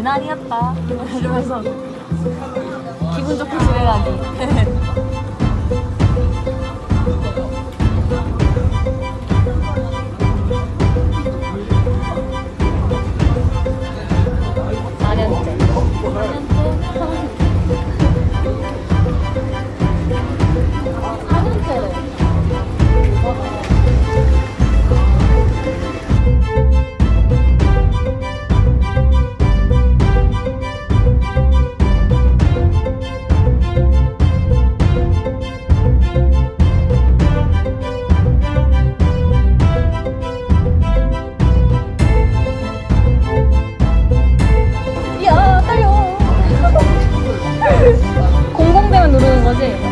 아 유난이었다. 이러면서 기분 좋게 가기 이제